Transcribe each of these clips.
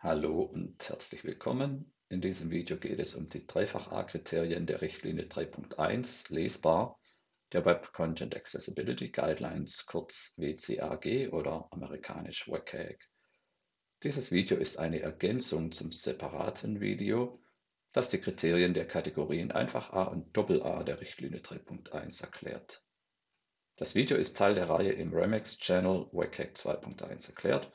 Hallo und herzlich willkommen. In diesem Video geht es um die Dreifach-A-Kriterien der Richtlinie 3.1 lesbar der Web Content Accessibility Guidelines, kurz WCAG oder amerikanisch WCAG. Dieses Video ist eine Ergänzung zum separaten Video, das die Kriterien der Kategorien Einfach A und Doppel A der Richtlinie 3.1 erklärt. Das Video ist Teil der Reihe im Remix-Channel WCAG 2.1 erklärt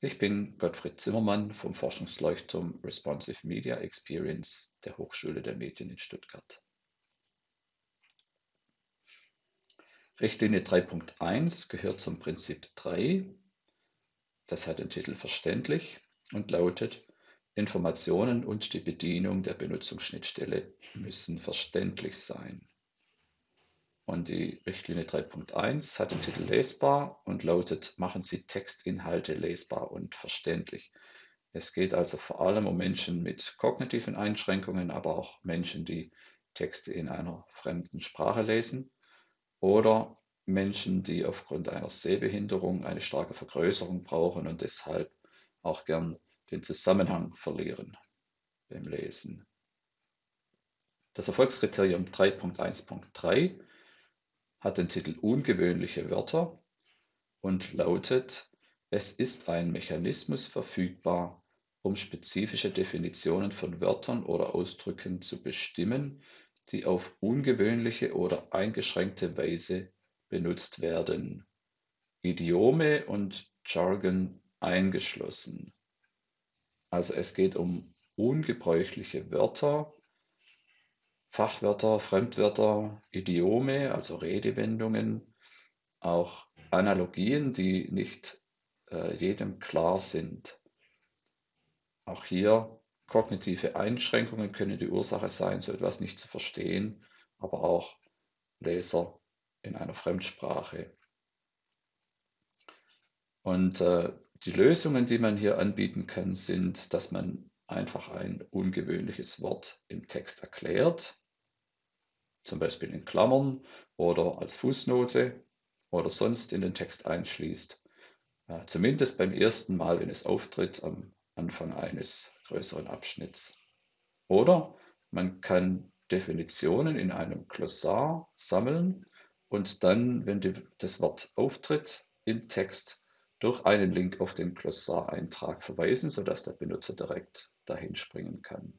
ich bin Gottfried Zimmermann vom Forschungsleuchtturm Responsive Media Experience der Hochschule der Medien in Stuttgart. Richtlinie 3.1 gehört zum Prinzip 3. Das hat den Titel Verständlich und lautet, Informationen und die Bedienung der Benutzungsschnittstelle müssen verständlich sein. Und die Richtlinie 3.1 hat den Titel lesbar und lautet, machen Sie Textinhalte lesbar und verständlich. Es geht also vor allem um Menschen mit kognitiven Einschränkungen, aber auch Menschen, die Texte in einer fremden Sprache lesen oder Menschen, die aufgrund einer Sehbehinderung eine starke Vergrößerung brauchen und deshalb auch gern den Zusammenhang verlieren beim Lesen. Das Erfolgskriterium 3.1.3 hat den Titel Ungewöhnliche Wörter und lautet, es ist ein Mechanismus verfügbar, um spezifische Definitionen von Wörtern oder Ausdrücken zu bestimmen, die auf ungewöhnliche oder eingeschränkte Weise benutzt werden. Idiome und Jargon eingeschlossen. Also es geht um ungebräuchliche Wörter, Fachwörter, Fremdwörter, Idiome, also Redewendungen, auch Analogien, die nicht äh, jedem klar sind. Auch hier kognitive Einschränkungen können die Ursache sein, so etwas nicht zu verstehen, aber auch Leser in einer Fremdsprache. Und äh, die Lösungen, die man hier anbieten kann, sind, dass man einfach ein ungewöhnliches Wort im Text erklärt, zum Beispiel in Klammern oder als Fußnote oder sonst in den Text einschließt. Äh, zumindest beim ersten Mal, wenn es auftritt, am Anfang eines größeren Abschnitts. Oder man kann Definitionen in einem Glossar sammeln und dann, wenn die, das Wort auftritt im Text, durch einen Link auf den Glossareintrag verweisen, sodass der Benutzer direkt dahin springen kann.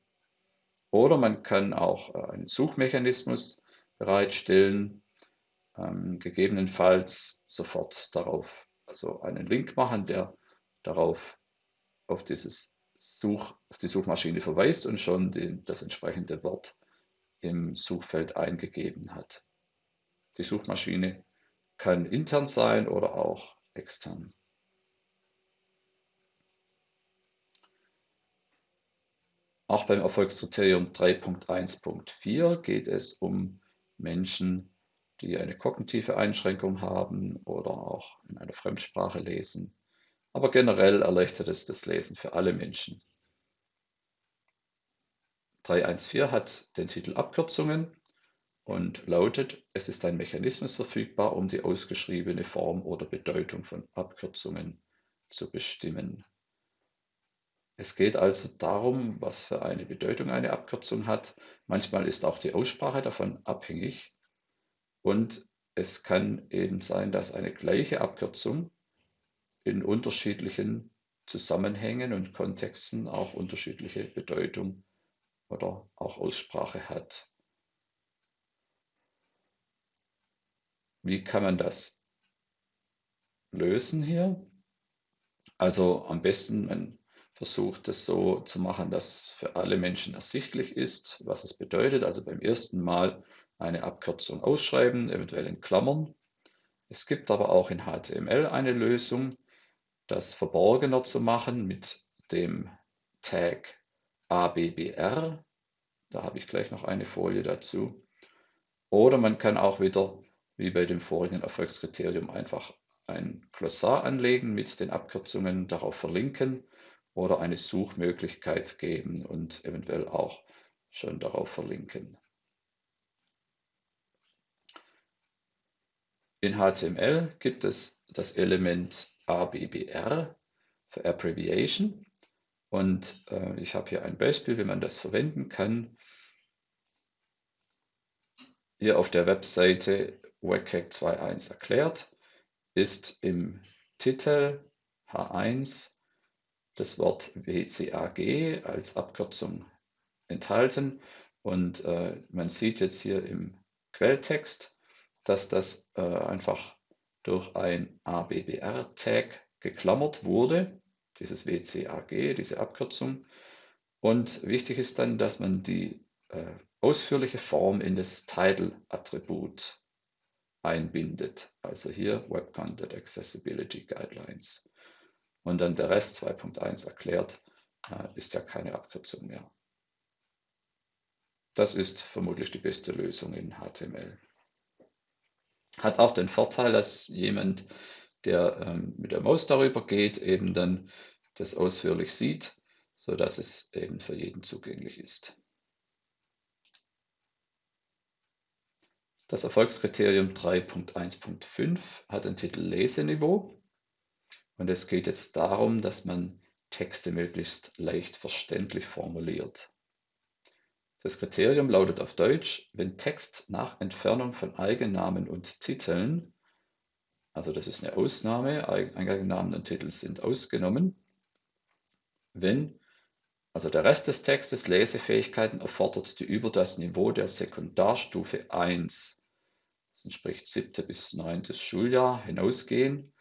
Oder man kann auch äh, einen Suchmechanismus bereitstellen, ähm, gegebenenfalls sofort darauf, also einen Link machen, der darauf auf, dieses Such, auf die Suchmaschine verweist und schon den, das entsprechende Wort im Suchfeld eingegeben hat. Die Suchmaschine kann intern sein oder auch extern. Auch beim Erfolgskriterium 3.1.4 geht es um Menschen, die eine kognitive Einschränkung haben oder auch in einer Fremdsprache lesen. Aber generell erleichtert es das Lesen für alle Menschen. 3.1.4 hat den Titel Abkürzungen und lautet, es ist ein Mechanismus verfügbar, um die ausgeschriebene Form oder Bedeutung von Abkürzungen zu bestimmen. Es geht also darum, was für eine Bedeutung eine Abkürzung hat. Manchmal ist auch die Aussprache davon abhängig. Und es kann eben sein, dass eine gleiche Abkürzung in unterschiedlichen Zusammenhängen und Kontexten auch unterschiedliche Bedeutung oder auch Aussprache hat. Wie kann man das lösen hier? Also am besten, man versucht es so zu machen, dass für alle Menschen ersichtlich ist, was es bedeutet. Also beim ersten Mal eine Abkürzung ausschreiben, eventuell in Klammern. Es gibt aber auch in HTML eine Lösung, das verborgener zu machen mit dem Tag ABBR. Da habe ich gleich noch eine Folie dazu. Oder man kann auch wieder, wie bei dem vorigen Erfolgskriterium, einfach ein Glossar anlegen mit den Abkürzungen, darauf verlinken oder eine Suchmöglichkeit geben und eventuell auch schon darauf verlinken. In HTML gibt es das Element ABBR für Abbreviation Und äh, ich habe hier ein Beispiel, wie man das verwenden kann. Hier auf der Webseite WCAG 2.1 erklärt ist im Titel H1 das Wort WCAG als Abkürzung enthalten. Und äh, man sieht jetzt hier im Quelltext, dass das äh, einfach durch ein ABBR-Tag geklammert wurde, dieses WCAG, diese Abkürzung. Und wichtig ist dann, dass man die äh, ausführliche Form in das Title-Attribut einbindet. Also hier Web Content Accessibility Guidelines. Und dann der Rest 2.1 erklärt, ist ja keine Abkürzung mehr. Das ist vermutlich die beste Lösung in HTML. Hat auch den Vorteil, dass jemand, der ähm, mit der Maus darüber geht, eben dann das ausführlich sieht, sodass es eben für jeden zugänglich ist. Das Erfolgskriterium 3.1.5 hat den Titel Leseniveau und es geht jetzt darum, dass man Texte möglichst leicht verständlich formuliert. Das Kriterium lautet auf Deutsch, wenn Text nach Entfernung von Eigennamen und Titeln, also das ist eine Ausnahme, Eigennamen und Titel sind ausgenommen, wenn also der Rest des Textes Lesefähigkeiten erfordert, die über das Niveau der Sekundarstufe 1 das entspricht siebte bis neuntes Schuljahr, hinausgehen,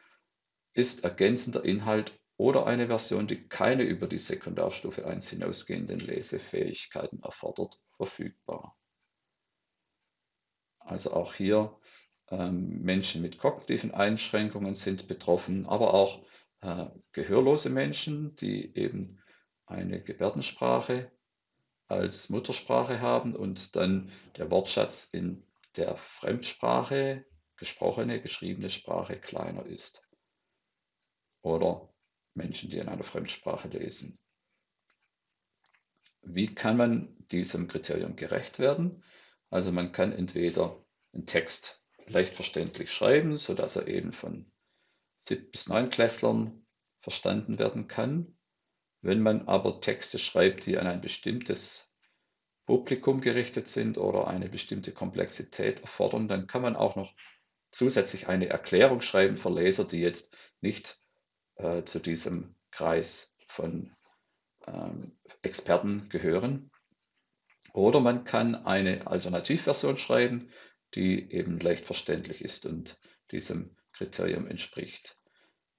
ist ergänzender Inhalt oder eine Version, die keine über die Sekundarstufe 1 hinausgehenden Lesefähigkeiten erfordert, verfügbar. Also auch hier ähm, Menschen mit kognitiven Einschränkungen sind betroffen, aber auch äh, gehörlose Menschen, die eben eine Gebärdensprache als Muttersprache haben und dann der Wortschatz in der Fremdsprache, gesprochene, geschriebene Sprache kleiner ist. Oder Menschen, die in einer Fremdsprache lesen. Wie kann man diesem Kriterium gerecht werden? Also man kann entweder einen Text leicht verständlich schreiben, sodass er eben von 7 bis 9 Klässlern verstanden werden kann. Wenn man aber Texte schreibt, die an ein bestimmtes Publikum gerichtet sind oder eine bestimmte Komplexität erfordern, dann kann man auch noch zusätzlich eine Erklärung schreiben für Leser, die jetzt nicht äh, zu diesem Kreis von ähm, Experten gehören. Oder man kann eine Alternativversion schreiben, die eben leicht verständlich ist und diesem Kriterium entspricht.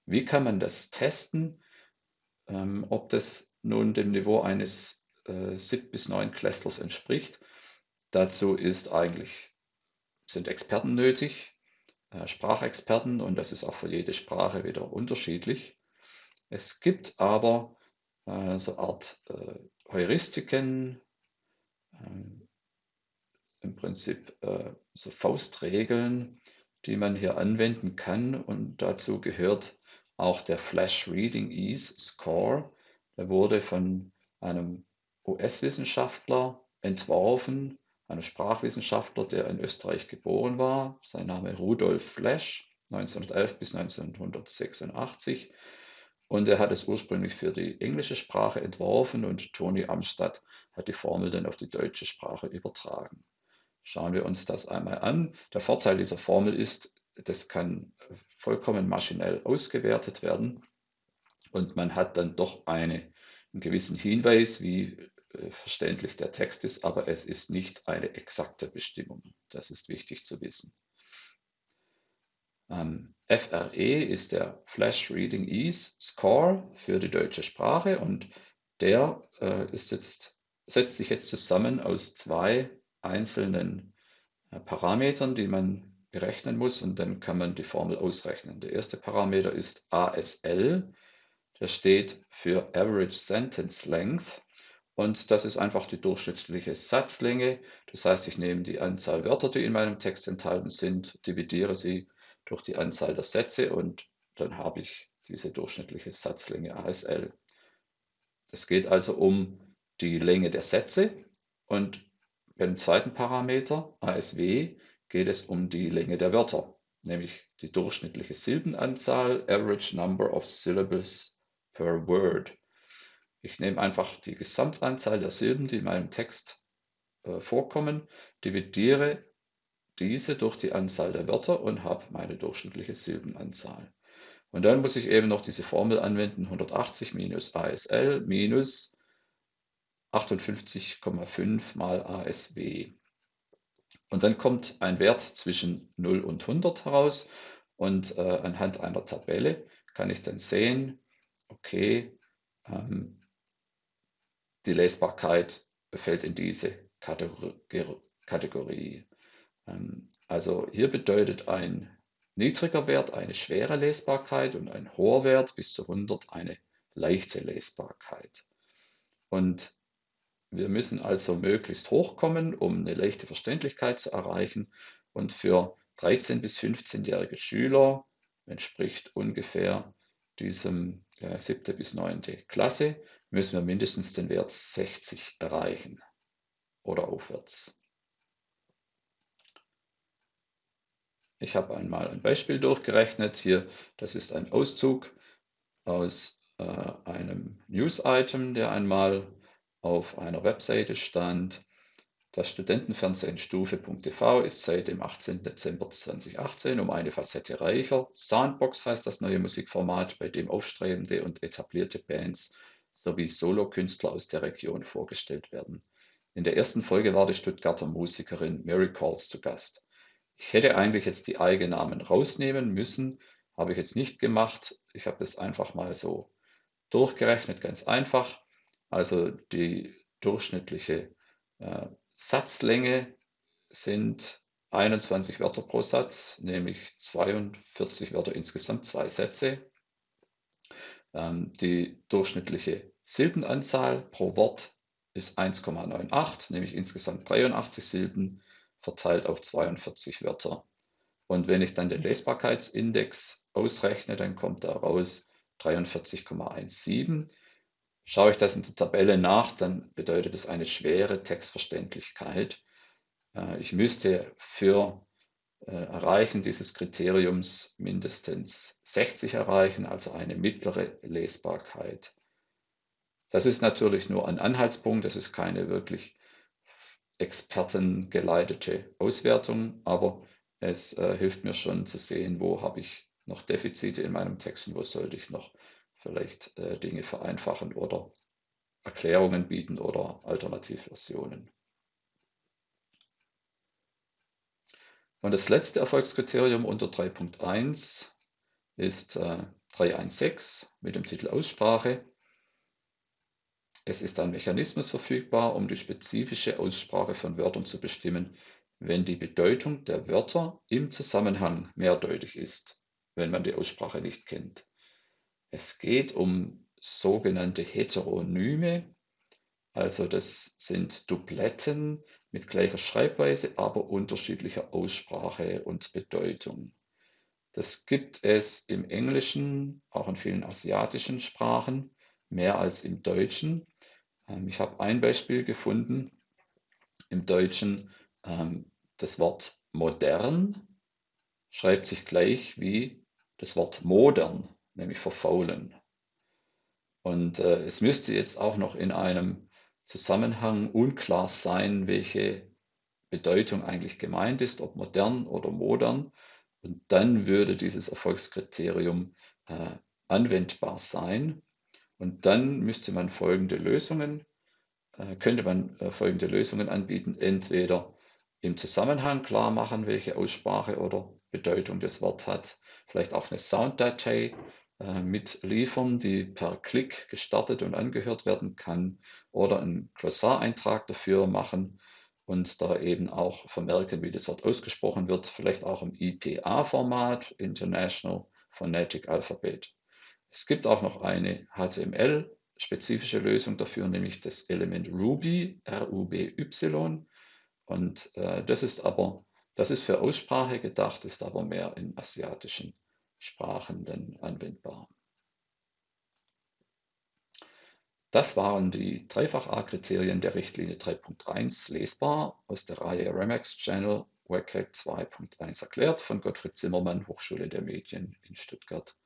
Wie kann man das testen, ähm, ob das nun dem Niveau eines äh, sieb bis neun Klässlers entspricht. Dazu ist eigentlich, sind Experten nötig, Sprachexperten und das ist auch für jede Sprache wieder unterschiedlich. Es gibt aber äh, so eine Art äh, Heuristiken, ähm, im Prinzip äh, so Faustregeln, die man hier anwenden kann und dazu gehört auch der Flash Reading Ease Score. Der wurde von einem US-Wissenschaftler entworfen, einem Sprachwissenschaftler, der in Österreich geboren war. Sein Name Rudolf Flesch, 1911 bis 1986. Und er hat es ursprünglich für die englische Sprache entworfen und Toni Amstadt hat die Formel dann auf die deutsche Sprache übertragen. Schauen wir uns das einmal an. Der Vorteil dieser Formel ist, das kann vollkommen maschinell ausgewertet werden und man hat dann doch eine, einen gewissen Hinweis, wie verständlich der Text ist, aber es ist nicht eine exakte Bestimmung. Das ist wichtig zu wissen. Ähm, FRE ist der Flash Reading Ease Score für die deutsche Sprache und der äh, ist jetzt, setzt sich jetzt zusammen aus zwei einzelnen äh, Parametern, die man berechnen muss und dann kann man die Formel ausrechnen. Der erste Parameter ist ASL, der steht für Average Sentence Length und das ist einfach die durchschnittliche Satzlänge. Das heißt, ich nehme die Anzahl Wörter, die in meinem Text enthalten sind, dividiere sie durch die Anzahl der Sätze und dann habe ich diese durchschnittliche Satzlänge ASL. Es geht also um die Länge der Sätze und beim zweiten Parameter ASW geht es um die Länge der Wörter, nämlich die durchschnittliche Silbenanzahl, Average Number of Syllables per Word. Ich nehme einfach die Gesamtanzahl der Silben, die in meinem Text äh, vorkommen, dividiere diese durch die Anzahl der Wörter und habe meine durchschnittliche Silbenanzahl. Und dann muss ich eben noch diese Formel anwenden, 180 minus ASL minus 58,5 mal ASW. Und dann kommt ein Wert zwischen 0 und 100 heraus und äh, anhand einer Tabelle kann ich dann sehen, okay, ähm, die Lesbarkeit fällt in diese Kategorie. Ähm, also hier bedeutet ein niedriger Wert eine schwere Lesbarkeit und ein hoher Wert bis zu 100 eine leichte Lesbarkeit. Und wir müssen also möglichst hochkommen, um eine leichte Verständlichkeit zu erreichen. Und für 13- bis 15-jährige Schüler entspricht ungefähr diesem ja, siebte bis neunte Klasse, müssen wir mindestens den Wert 60 erreichen oder aufwärts. Ich habe einmal ein Beispiel durchgerechnet. Hier, das ist ein Auszug aus äh, einem News-Item, der einmal auf einer Webseite stand. Das Studentenfernsehen Stufe.tv ist seit dem 18. Dezember 2018 um eine Facette reicher. Soundbox heißt das neue Musikformat, bei dem aufstrebende und etablierte Bands sowie Solokünstler aus der Region vorgestellt werden. In der ersten Folge war die Stuttgarter Musikerin Mary Calls zu Gast. Ich hätte eigentlich jetzt die Eigennamen rausnehmen müssen, habe ich jetzt nicht gemacht. Ich habe das einfach mal so durchgerechnet, ganz einfach. Also die durchschnittliche äh, Satzlänge sind 21 Wörter pro Satz, nämlich 42 Wörter insgesamt, zwei Sätze. Ähm, die durchschnittliche Silbenanzahl pro Wort ist 1,98, nämlich insgesamt 83 Silben verteilt auf 42 Wörter. Und wenn ich dann den Lesbarkeitsindex ausrechne, dann kommt da raus 43,17. Schaue ich das in der Tabelle nach, dann bedeutet es eine schwere Textverständlichkeit. Äh, ich müsste für äh, Erreichen dieses Kriteriums mindestens 60 erreichen, also eine mittlere Lesbarkeit. Das ist natürlich nur ein Anhaltspunkt, das ist keine wirklich expertengeleitete Auswertung, aber es äh, hilft mir schon zu sehen, wo habe ich noch Defizite in meinem Text und wo sollte ich noch vielleicht äh, Dinge vereinfachen oder Erklärungen bieten oder Alternativversionen. Und das letzte Erfolgskriterium unter 3.1 ist äh, 316 mit dem Titel Aussprache. Es ist ein Mechanismus verfügbar, um die spezifische Aussprache von Wörtern zu bestimmen, wenn die Bedeutung der Wörter im Zusammenhang mehrdeutig ist, wenn man die Aussprache nicht kennt. Es geht um sogenannte Heteronyme, also das sind Dubletten mit gleicher Schreibweise, aber unterschiedlicher Aussprache und Bedeutung. Das gibt es im Englischen, auch in vielen asiatischen Sprachen, mehr als im Deutschen. Ähm, ich habe ein Beispiel gefunden im Deutschen. Ähm, das Wort modern schreibt sich gleich wie das Wort modern nämlich verfaulen. Und äh, es müsste jetzt auch noch in einem Zusammenhang unklar sein, welche Bedeutung eigentlich gemeint ist, ob modern oder modern. Und dann würde dieses Erfolgskriterium äh, anwendbar sein. Und dann müsste man folgende Lösungen, äh, könnte man äh, folgende Lösungen anbieten. Entweder im Zusammenhang klar machen, welche Aussprache oder Bedeutung das Wort hat. Vielleicht auch eine Sounddatei äh, mitliefern, die per Klick gestartet und angehört werden kann oder einen Glossareintrag dafür machen und da eben auch vermerken, wie das Wort ausgesprochen wird, vielleicht auch im IPA-Format, International Phonetic Alphabet. Es gibt auch noch eine HTML-spezifische Lösung dafür, nämlich das Element Ruby, R-U-B-Y. Und äh, das ist aber, das ist für Aussprache gedacht, ist aber mehr in asiatischen Sprachen dann anwendbar. Das waren die Dreifach-A-Kriterien der Richtlinie 3.1 lesbar aus der Reihe Remax Channel WCAG 2.1 erklärt von Gottfried Zimmermann, Hochschule der Medien in Stuttgart.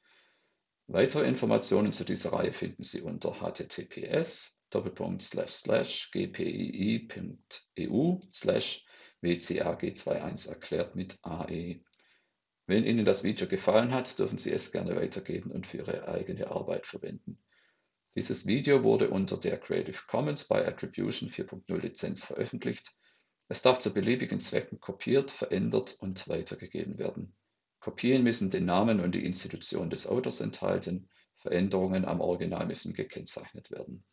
Weitere Informationen zu dieser Reihe finden Sie unter https gpii.eu wcag21 erklärt mit AE. Wenn Ihnen das Video gefallen hat, dürfen Sie es gerne weitergeben und für Ihre eigene Arbeit verwenden. Dieses Video wurde unter der Creative Commons by Attribution 4.0 Lizenz veröffentlicht. Es darf zu beliebigen Zwecken kopiert, verändert und weitergegeben werden. Kopien müssen den Namen und die Institution des Autors enthalten, Veränderungen am Original müssen gekennzeichnet werden